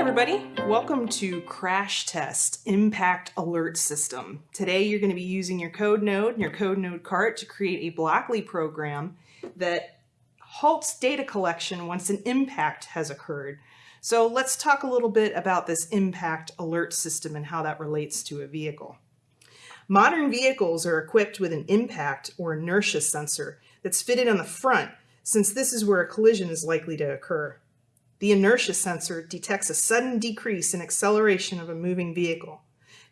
everybody. Welcome to Crash Test Impact Alert System. Today you're going to be using your code node and your code node cart to create a Blockly program that halts data collection once an impact has occurred. So let's talk a little bit about this impact alert system and how that relates to a vehicle. Modern vehicles are equipped with an impact or inertia sensor that's fitted on the front since this is where a collision is likely to occur. The inertia sensor detects a sudden decrease in acceleration of a moving vehicle.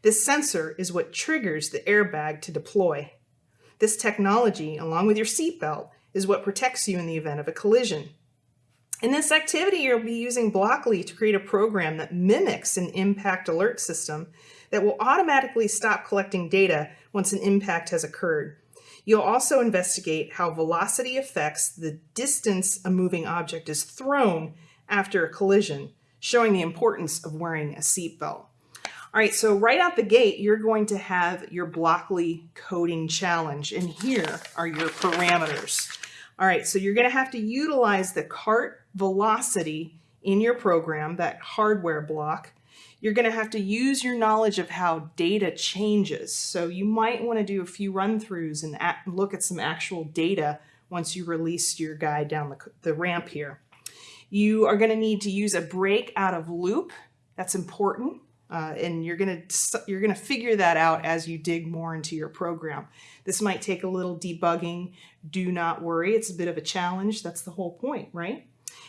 This sensor is what triggers the airbag to deploy. This technology, along with your seatbelt, is what protects you in the event of a collision. In this activity, you'll be using Blockly to create a program that mimics an impact alert system that will automatically stop collecting data once an impact has occurred. You'll also investigate how velocity affects the distance a moving object is thrown after a collision, showing the importance of wearing a seatbelt. All right, so right out the gate, you're going to have your Blockly coding challenge, and here are your parameters. All right, so you're gonna have to utilize the cart velocity in your program, that hardware block. You're gonna have to use your knowledge of how data changes. So you might wanna do a few run-throughs and look at some actual data once you release your guy down the, the ramp here. You are going to need to use a break out of loop. That's important. Uh, and you're going to you're going to figure that out as you dig more into your program. This might take a little debugging. Do not worry. It's a bit of a challenge. That's the whole point, right?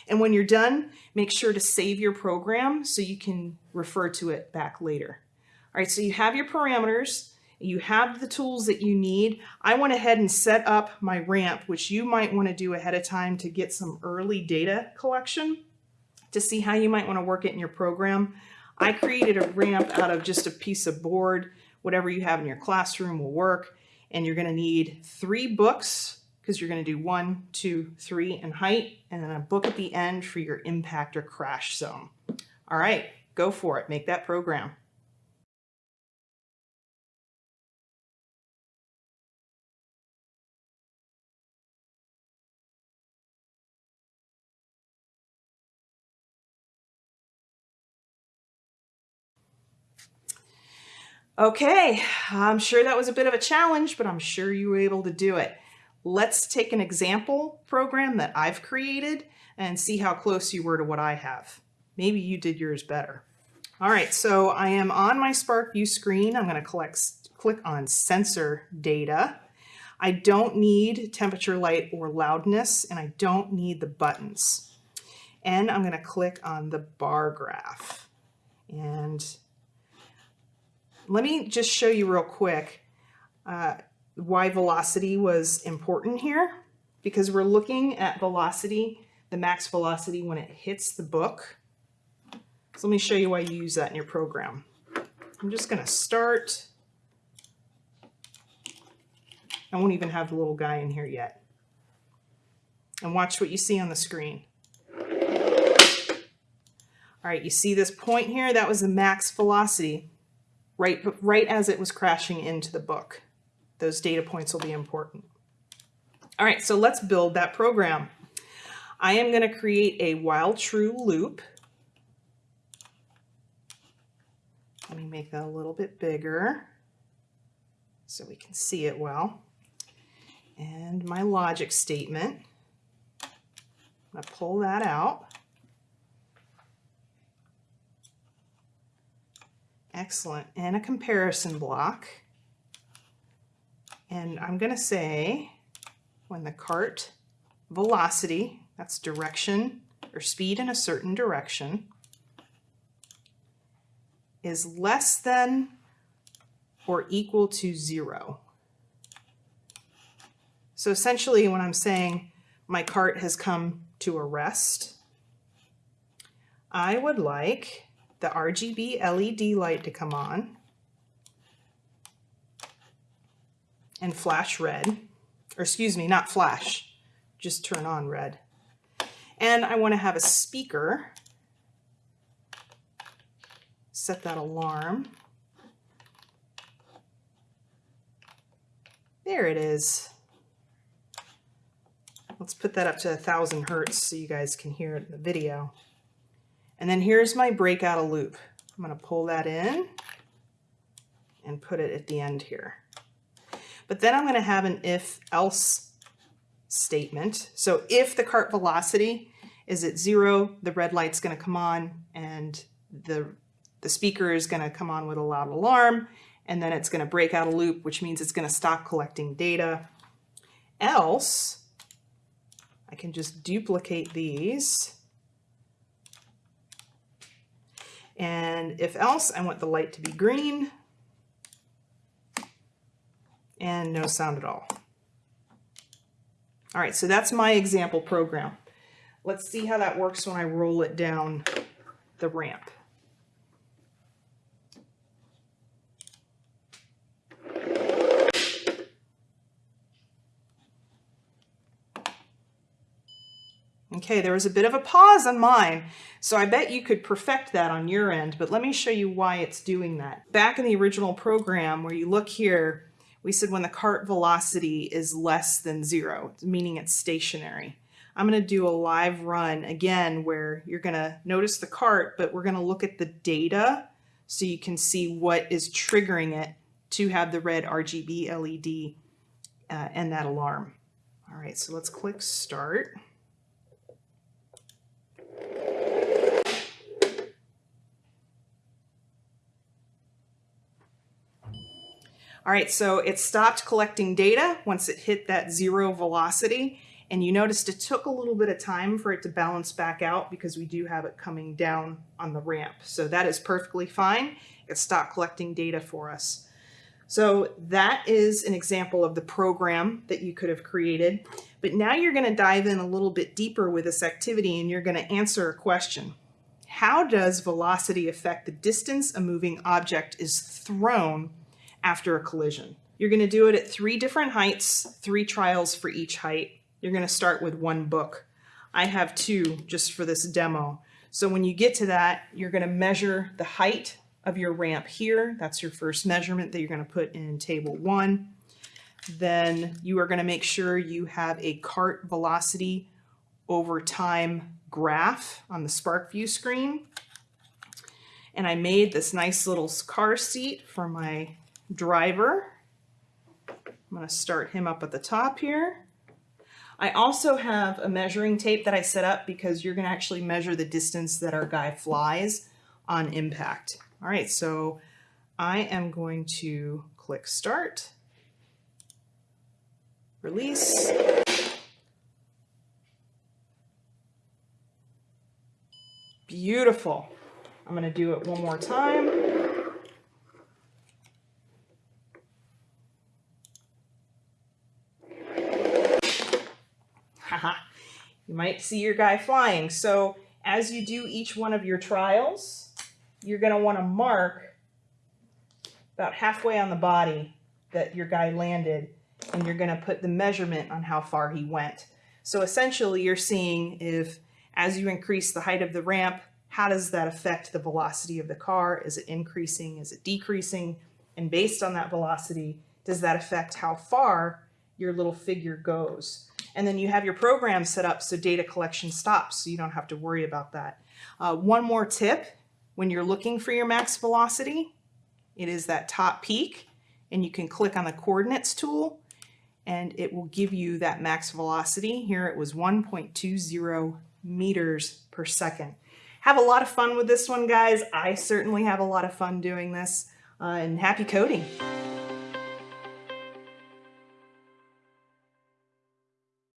And when you're done, make sure to save your program so you can refer to it back later. All right, so you have your parameters. You have the tools that you need. I went ahead and set up my ramp, which you might want to do ahead of time to get some early data collection to see how you might want to work it in your program. I created a ramp out of just a piece of board. Whatever you have in your classroom will work. And you're going to need three books because you're going to do one, two, three in height, and then a book at the end for your impact or crash zone. All right, go for it. Make that program. Okay, I'm sure that was a bit of a challenge, but I'm sure you were able to do it. Let's take an example program that I've created and see how close you were to what I have. Maybe you did yours better. All right, so I am on my SPARKvue screen. I'm gonna click on sensor data. I don't need temperature, light, or loudness, and I don't need the buttons. And I'm gonna click on the bar graph. And let me just show you real quick uh, why velocity was important here because we're looking at velocity, the max velocity when it hits the book. So let me show you why you use that in your program. I'm just going to start. I won't even have the little guy in here yet. And watch what you see on the screen. All right, you see this point here? That was the max velocity right, right as it was crashing into the book. Those data points will be important. All right, so let's build that program. I am going to create a while true loop. Let me make that a little bit bigger so we can see it well. And my logic statement, I'm going to pull that out. Excellent. And a comparison block. And I'm going to say when the cart velocity, that's direction or speed in a certain direction, is less than or equal to zero. So essentially when I'm saying my cart has come to a rest, I would like the RGB LED light to come on and flash red, or excuse me, not flash, just turn on red. And I want to have a speaker, set that alarm. There it is. Let's put that up to a thousand hertz so you guys can hear it in the video. And then here's my breakout loop. I'm going to pull that in and put it at the end here. But then I'm going to have an if else statement. So if the cart velocity is at zero, the red light's going to come on and the, the speaker is going to come on with a loud alarm and then it's going to break out a loop, which means it's going to stop collecting data. Else, I can just duplicate these. And if else, I want the light to be green and no sound at all. All right, so that's my example program. Let's see how that works when I roll it down the ramp. Okay, there was a bit of a pause on mine, so I bet you could perfect that on your end, but let me show you why it's doing that. Back in the original program where you look here, we said when the cart velocity is less than zero, meaning it's stationary. I'm going to do a live run again where you're going to notice the cart, but we're going to look at the data so you can see what is triggering it to have the red RGB LED uh, and that alarm. All right, so let's click start. All right, so it stopped collecting data once it hit that zero velocity. And you noticed it took a little bit of time for it to balance back out because we do have it coming down on the ramp. So that is perfectly fine. It stopped collecting data for us. So that is an example of the program that you could have created. But now you're going to dive in a little bit deeper with this activity and you're going to answer a question. How does velocity affect the distance a moving object is thrown after a collision. You're going to do it at three different heights, three trials for each height. You're going to start with one book. I have two just for this demo. So when you get to that, you're going to measure the height of your ramp here. That's your first measurement that you're going to put in table one. Then you are going to make sure you have a cart velocity over time graph on the SPARKvue screen. And I made this nice little car seat for my driver. I'm going to start him up at the top here. I also have a measuring tape that I set up because you're going to actually measure the distance that our guy flies on impact. All right, so I am going to click start, release, Beautiful. I'm going to do it one more time. You might see your guy flying. So as you do each one of your trials, you're going to want to mark about halfway on the body that your guy landed and you're going to put the measurement on how far he went. So essentially you're seeing if as you increase the height of the ramp, how does that affect the velocity of the car? Is it increasing? Is it decreasing? And based on that velocity, does that affect how far your little figure goes? And then you have your program set up so data collection stops, so you don't have to worry about that. Uh, one more tip, when you're looking for your max velocity, it is that top peak, and you can click on the coordinates tool, and it will give you that max velocity. Here it was 1.20 meters per second. Have a lot of fun with this one, guys. I certainly have a lot of fun doing this, uh, and happy coding.